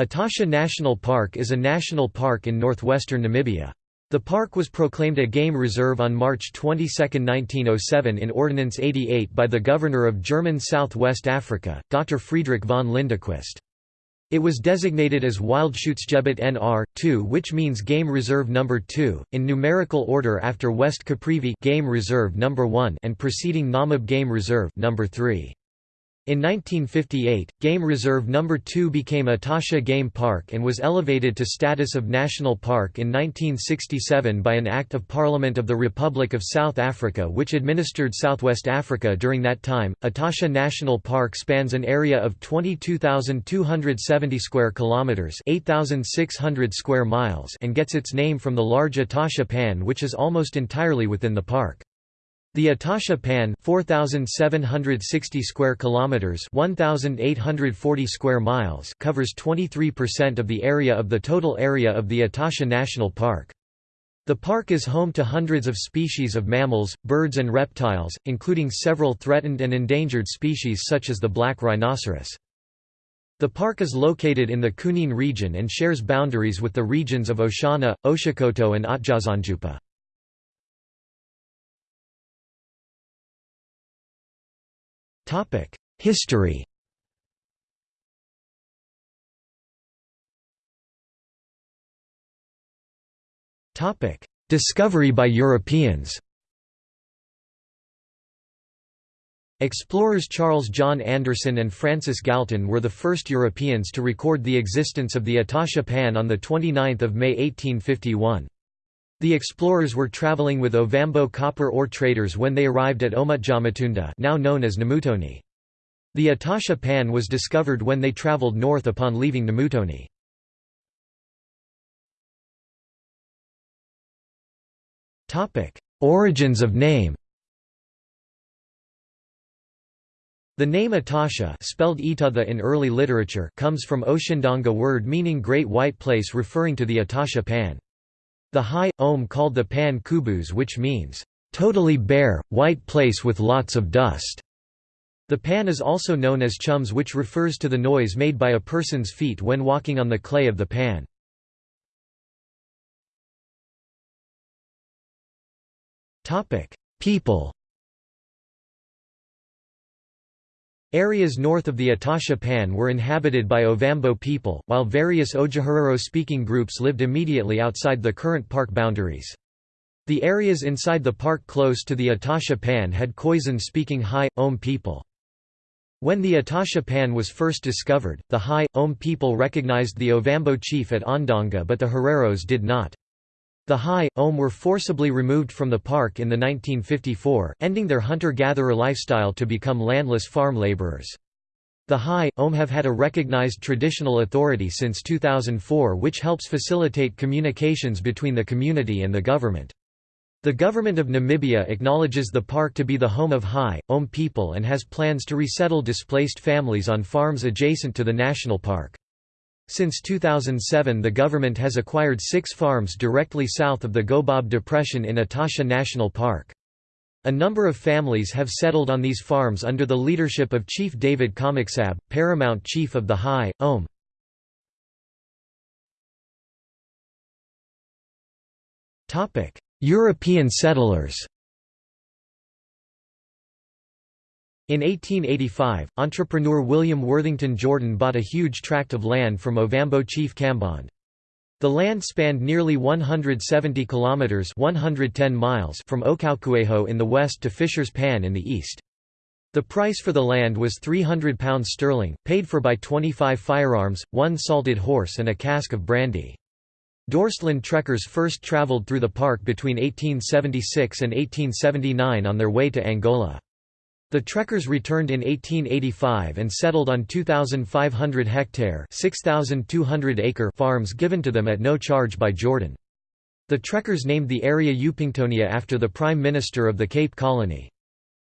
Etosha National Park is a national park in northwestern Namibia. The park was proclaimed a game reserve on March 22, 1907 in Ordinance 88 by the Governor of German South West Africa, Dr. Friedrich von Lindequist. It was designated as Wildschutzgebiet NR 2, which means Game Reserve Number 2, in numerical order after West Caprivi Game Reserve Number 1 and preceding Namib Game Reserve Number 3. In 1958, Game Reserve No. 2 became Etosha Game Park and was elevated to status of national park in 1967 by an Act of Parliament of the Republic of South Africa which administered Southwest Africa during that time. Etosha National Park spans an area of 22,270 square kilometers, 8,600 square miles, and gets its name from the large Etosha Pan which is almost entirely within the park. The Etosha Pan 4760 square kilometers 1840 square miles covers 23% of the area of the total area of the Etosha National Park. The park is home to hundreds of species of mammals, birds and reptiles, including several threatened and endangered species such as the black rhinoceros. The park is located in the Kunene region and shares boundaries with the regions of Oshana, Oshikoto and Otjozondjupa. History Discovery by Europeans Explorers Charles John Andersson and Francis Galton were the first Europeans to record the existence of the Etosha Pan on 29 May 1851. The explorers were traveling with Ovambo copper ore traders when they arrived at Omutjamatunda now known as Namutoni. The Etosha Pan was discovered when they traveled north upon leaving Namutoni. Origins of name The name Etosha spelled in early literature comes from Oshindonga word meaning Great White Place referring to the Etosha Pan. The high, ohm called the Pan Kubus which means, "...totally bare, white place with lots of dust." The pan is also known as chums which refers to the noise made by a person's feet when walking on the clay of the pan. People Areas north of the Etosha Pan were inhabited by Ovambo people, while various Otjiherero-speaking groups lived immediately outside the current park boundaries. The areas inside the park close to the Etosha Pan had Khoisan-speaking Hai||om people. When the Etosha Pan was first discovered, the Hai||om people recognized the Ovambo chief at Ondonga but the Hereros did not. The Hai||om were forcibly removed from the park in the 1954, ending their hunter-gatherer lifestyle to become landless farm laborers. The Hai||om have had a recognized traditional authority since 2004 which helps facilitate communications between the community and the government. The government of Namibia acknowledges the park to be the home of Hai||om people and has plans to resettle displaced families on farms adjacent to the national park. Since 2007 the government has acquired six farms directly south of the Gobab Depression in Etosha National Park. A number of families have settled on these farms under the leadership of Chief David Komiksab, paramount chief of the Hai||om. European settlers In 1885, entrepreneur William Worthington Jordan bought a huge tract of land from Ovambo chief Kambonde. The land spanned nearly 170 kilometers (110 miles) from Okaukuejo in the west to Fisher's Pan in the east. The price for the land was £300 sterling, paid for by 25 firearms, one salted horse and a cask of brandy. Dorstland trekkers first travelled through the park between 1876 and 1879 on their way to Angola. The trekkers returned in 1885 and settled on 2,500 hectare acre farms given to them at no charge by Jordan. The trekkers named the area Upingtonia after the Prime Minister of the Cape Colony.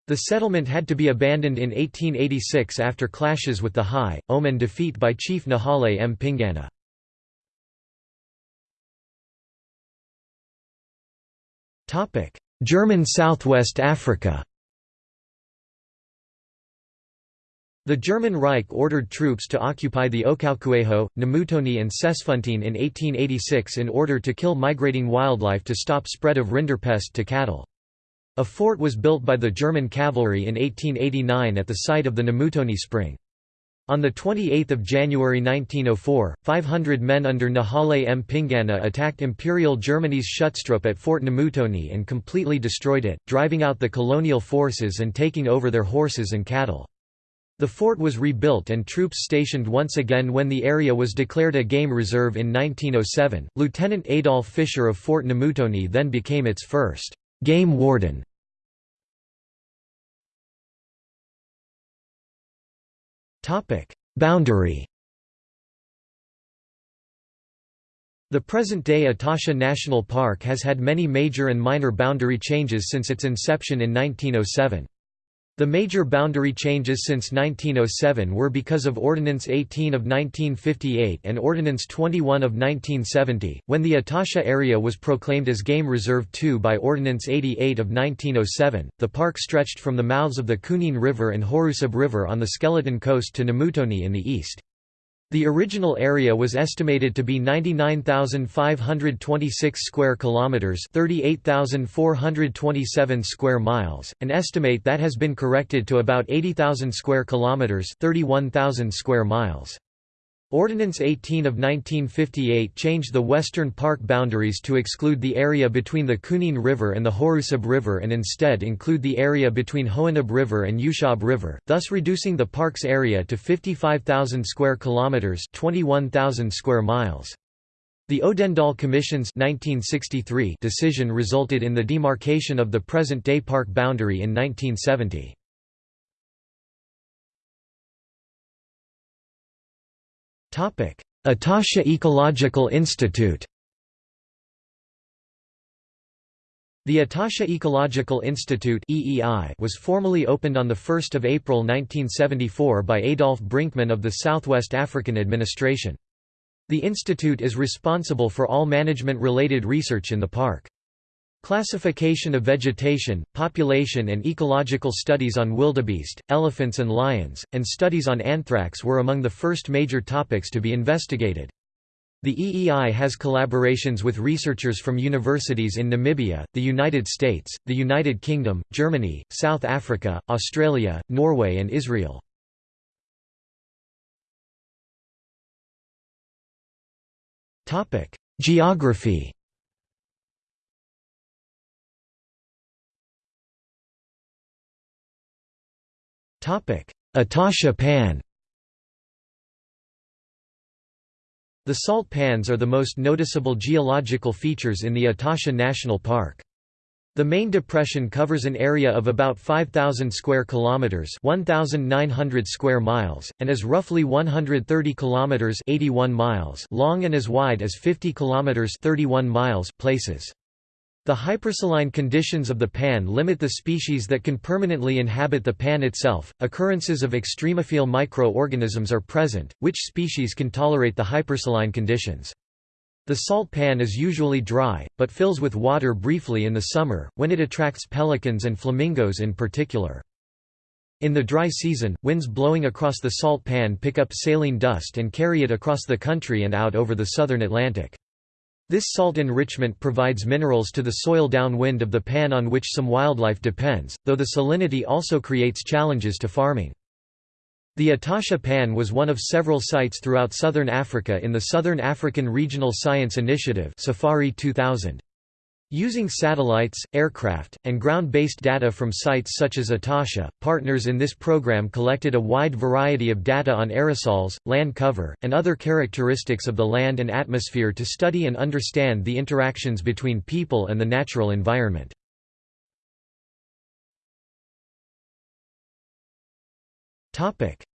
The settlement had to be abandoned in 1886 after clashes with the High, Omen defeat by Chief Nehale Mpingana. German Southwest Africa The German Reich ordered troops to occupy the Okaukuejo, Namutoni and Sesfontein in 1886 in order to kill migrating wildlife to stop spread of rinderpest to cattle. A fort was built by the German cavalry in 1889 at the site of the Namutoni spring. On 28 January 1904, 500 men under Nehale Mpingana attacked Imperial Germany's Schutztrupp at Fort Namutoni and completely destroyed it, driving out the colonial forces and taking over their horses and cattle. The fort was rebuilt and troops stationed once again when the area was declared a game reserve in 1907. Lieutenant Adolf Fischer of Fort Namutoni then became its first game warden. Topic: Boundary. The present-day Etosha National Park has had many major and minor boundary changes since its inception in 1907. The major boundary changes since 1907 were because of Ordinance 18 of 1958 and Ordinance 21 of 1970, when the Etosha area was proclaimed as Game Reserve 2 by Ordinance 88 of 1907. The park stretched from the mouths of the Kunene River and Hoarusib River on the Skeleton Coast to Namutoni in the east. The original area was estimated to be 99,526 square kilometers, 38,427 square miles, an estimate that has been corrected to about 80,000 square kilometers, 31,000 square miles. Ordinance 18 of 1958 changed the western park boundaries to exclude the area between the Kunene River and the Hoarusib River and instead include the area between Hoanib River and Ushab River, thus reducing the park's area to 55,000 square kilometers, 21,000 square miles. The Odendaal Commission's 1963 decision resulted in the demarcation of the present-day park boundary in 1970. Etosha Ecological Institute The Etosha Ecological Institute was formally opened on 1 April 1974 by Adolf Brinkman of the Southwest African Administration. The institute is responsible for all management-related research in the park. Classification of vegetation, population and ecological studies on wildebeest, elephants and lions, and studies on anthrax were among the first major topics to be investigated. The EEI has collaborations with researchers from universities in Namibia, the United States, the United Kingdom, Germany, South Africa, Australia, Norway and Israel. Geography Etosha pan The salt pans are the most noticeable geological features in the Etosha National Park. The main depression covers an area of about 5000 square kilometers, 1900 square miles, and is roughly 130 kilometers, 81 miles long and as wide as 50 kilometers, 31 miles places. The hypersaline conditions of the pan limit the species that can permanently inhabit the pan itself. Occurrences of extremophile micro-organisms are present, which species can tolerate the hypersaline conditions. The salt pan is usually dry, but fills with water briefly in the summer, when it attracts pelicans and flamingos in particular. In the dry season, winds blowing across the salt pan pick up saline dust and carry it across the country and out over the southern Atlantic. This salt enrichment provides minerals to the soil downwind of the pan on which some wildlife depends, though the salinity also creates challenges to farming. The Etosha Pan was one of several sites throughout southern Africa in the Southern African Regional Science Initiative Safari 2000. Using satellites, aircraft, and ground-based data from sites such as Etosha, partners in this program collected a wide variety of data on aerosols, land cover, and other characteristics of the land and atmosphere to study and understand the interactions between people and the natural environment.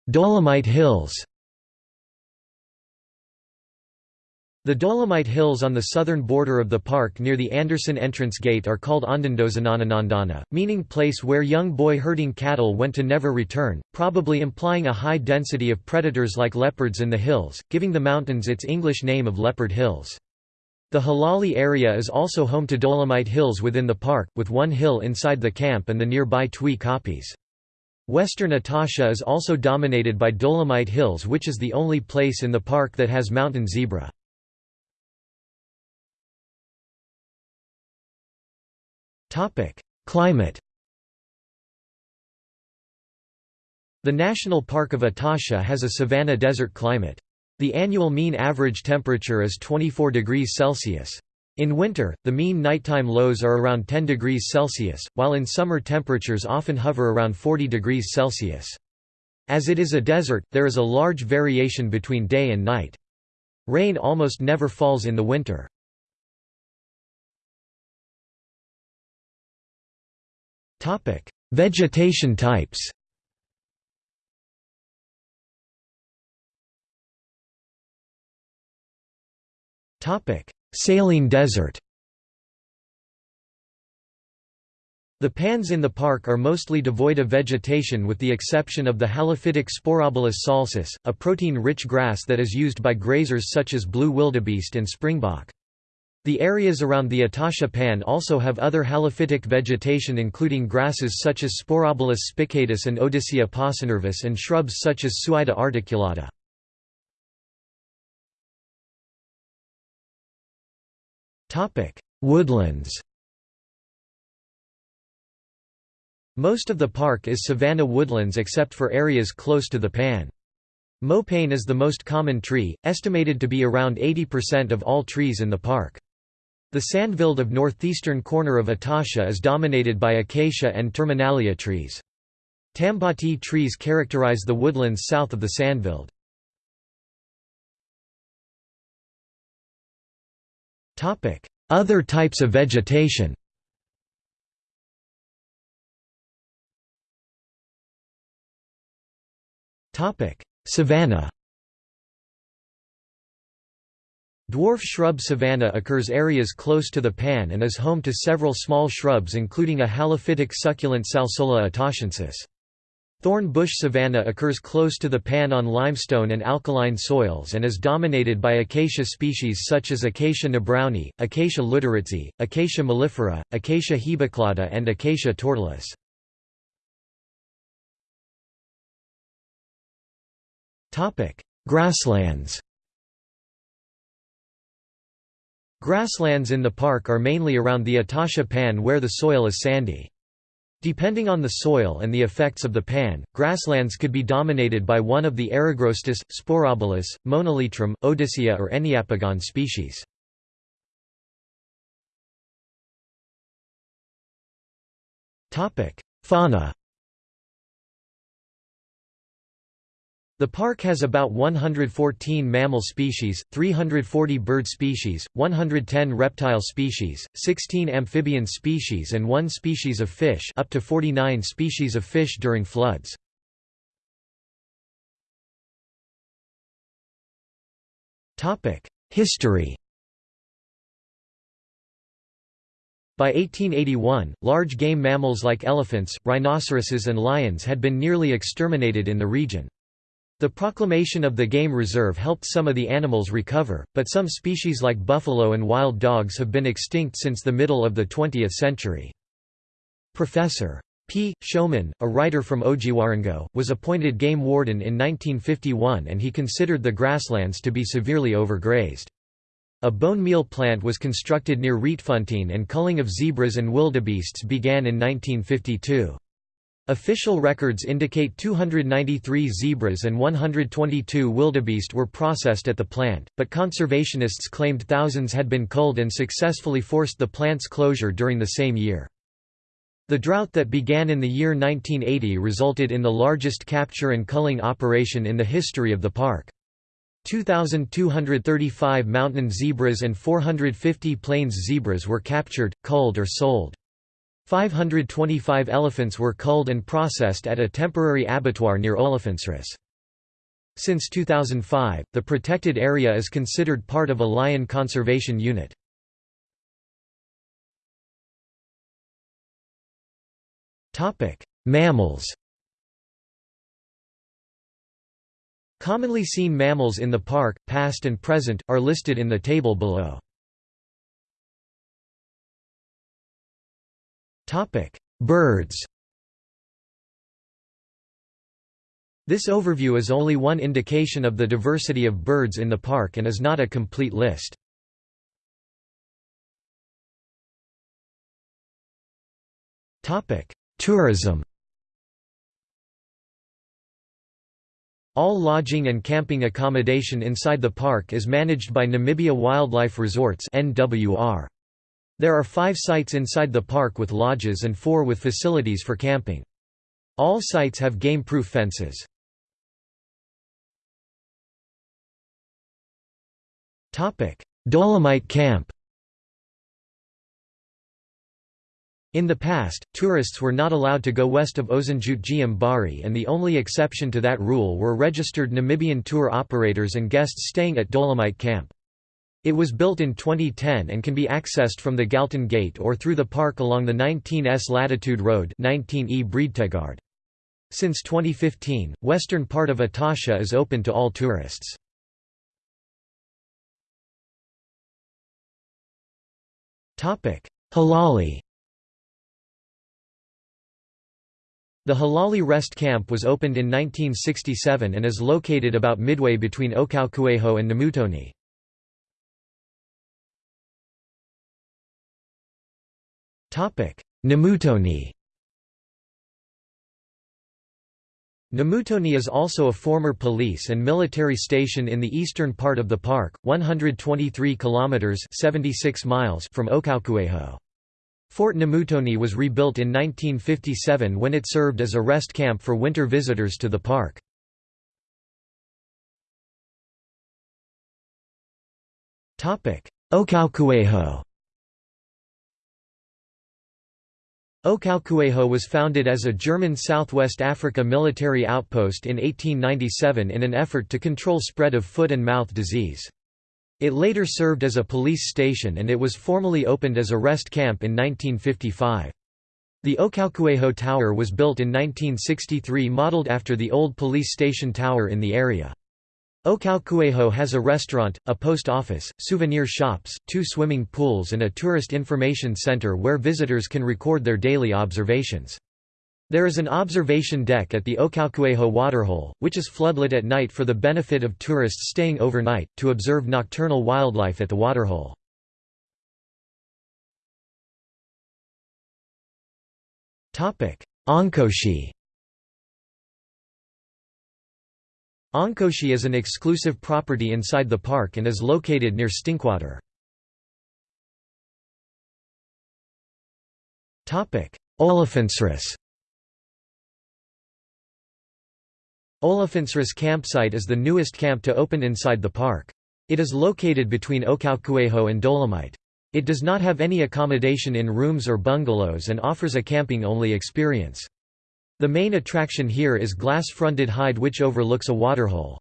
Dolomite Hills The Dolomite Hills on the southern border of the park near the Anderson entrance gate are called Ondondozananandana, meaning place where young boy herding cattle went to never return, probably implying a high density of predators like leopards in the hills, giving the mountains its English name of Leopard Hills. The Halali area is also home to Dolomite Hills within the park, with one hill inside the camp and the nearby Twi Koppies. Western Etosha is also dominated by Dolomite Hills which is the only place in the park that has mountain zebra. Climate The National Park of Etosha has a savanna desert climate. The annual mean average temperature is 24 degrees Celsius. In winter, the mean nighttime lows are around 10 degrees Celsius, while in summer temperatures often hover around 40 degrees Celsius. As it is a desert, there is a large variation between day and night. Rain almost never falls in the winter. Vegetation types. Saline desert. The pans in the park are mostly devoid of vegetation with the exception of the halophytic Sporobolus salsus, a protein-rich grass that is used by grazers such as blue wildebeest and springbok. The areas around the Etosha Pan also have other halophytic vegetation including grasses such as Sporobolus spicatus and Odyssea paucinervis and shrubs such as Suaeda articulata. Woodlands Most of the park is savanna woodlands except for areas close to the pan. Mopane is the most common tree, estimated to be around 80% of all trees in the park. The sandveld of northeastern corner of Etosha is dominated by acacia and terminalia trees. Tamboti trees characterize the woodlands south of the sandveld. Other types of vegetation Savanna Dwarf shrub savanna occurs areas close to the pan and is home to several small shrubs including a halophytic succulent Salsola etoshensis. Thorn bush savanna occurs close to the pan on limestone and alkaline soils and is dominated by acacia species such as Acacia nebrownii, Acacia luederitzii, Acacia mellifera, Acacia hebeclada and Acacia tortilis. Grasslands Grasslands in the park are mainly around the Etosha Pan where the soil is sandy. Depending on the soil and the effects of the pan, grasslands could be dominated by one of the Eragrostis, Sporobolus, Monelytrum, Odyssea or Enneapogon species. Fauna The park has about 114 mammal species, 340 bird species, 110 reptile species, 16 amphibian species and 1 species of fish up to 49 species of fish during floods. History By 1881, large game mammals like elephants, rhinoceroses and lions had been nearly exterminated in the region. The proclamation of the game reserve helped some of the animals recover, but some species like buffalo and wild dogs have been extinct since the middle of the 20th century. Professor. P. Showman, a writer from Otjiwarongo, was appointed game warden in 1951 and he considered the grasslands to be severely overgrazed. A bone meal plant was constructed near Rietfontein and culling of zebras and wildebeests began in 1952. Official records indicate 293 zebras and 122 wildebeest were processed at the plant, but conservationists claimed thousands had been culled and successfully forced the plant's closure during the same year. The drought that began in the year 1980 resulted in the largest capture and culling operation in the history of the park. 2,235 mountain zebras and 450 plains zebras were captured, culled or sold. 525 elephants were culled and processed at a temporary abattoir near Olifantsrus. Since 2005, the protected area is considered part of a lion conservation unit. Mammals Commonly seen mammals in the park, past and present, are listed in the table below. Topic: Birds. This overview is only one indication of the diversity of birds in the park and is not a complete list. Topic: Tourism All lodging and camping accommodation inside the park is managed by Namibia Wildlife Resorts NWR. There are five sites inside the park with lodges and four with facilities for camping. All sites have game-proof fences. Dolomite Camp In the past, tourists were not allowed to go west of Ozenjut Bari and the only exception to that rule were registered Namibian tour operators and guests staying at Dolomite Camp. It was built in 2010 and can be accessed from the Galton Gate or through the park along the 19S Latitude Road 19E Breedtegard. Since 2015, western part of Etosha is open to all tourists. Halali The Halali Rest Camp was opened in 1967 and is located about midway between Okaukuejo and Namutoni. Namutoni Namutoni is also a former police and military station in the eastern part of the park, 123 kilometers (76 miles) from Okaukuejo. Fort Namutoni was rebuilt in 1957 when it served as a rest camp for winter visitors to the park. Okaukuejo Okaukuejo was founded as a German Southwest Africa military outpost in 1897 in an effort to control spread of foot and mouth disease. It later served as a police station and it was formally opened as a rest camp in 1955. The Okaukuejo Tower was built in 1963 modeled after the old police station tower in the area. Okaukuejo has a restaurant, a post office, souvenir shops, two swimming pools and a tourist information center where visitors can record their daily observations. There is an observation deck at the Okaukuejo waterhole, which is floodlit at night for the benefit of tourists staying overnight, to observe nocturnal wildlife at the waterhole. Onkoshi Onkoshi is an exclusive property inside the park and is located near Stinkwater. Olifantsrus Olifantsrus campsite is the newest camp to open inside the park. It is located between Okaukuejo and Dolomite. It does not have any accommodation in rooms or bungalows and offers a camping-only experience. The main attraction here is glass-fronted hide which overlooks a waterhole.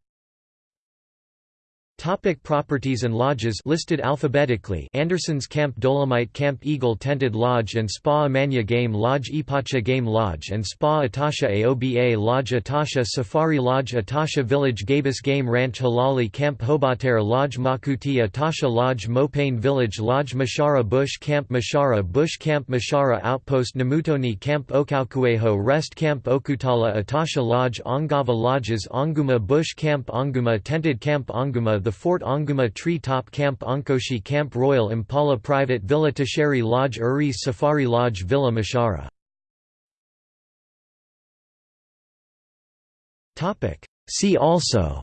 Topic properties and lodges listed alphabetically Anderson's Camp Dolomite Camp Eagle Tented Lodge and Spa Amanya Game Lodge Ipacha Game Lodge and Spa Etosha Aoba Lodge Etosha Safari Lodge Etosha Village Gabus Game Ranch Halali Camp Hobatere Lodge Makuti Etosha Lodge Mopane Village Lodge Mashara Bush Camp Mashara Bush Camp Mashara Outpost Namutoni Camp Okaukuejo Rest Camp Okutala Etosha Lodge Ongava Lodges Onguma Bush Camp Onguma Tented Camp Onguma the Fort Onguma Tree Top Camp Onkoshi Camp Royal Impala Private Villa Tasheri Lodge Uris Safari Lodge Villa Mashara See also.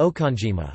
Okonjima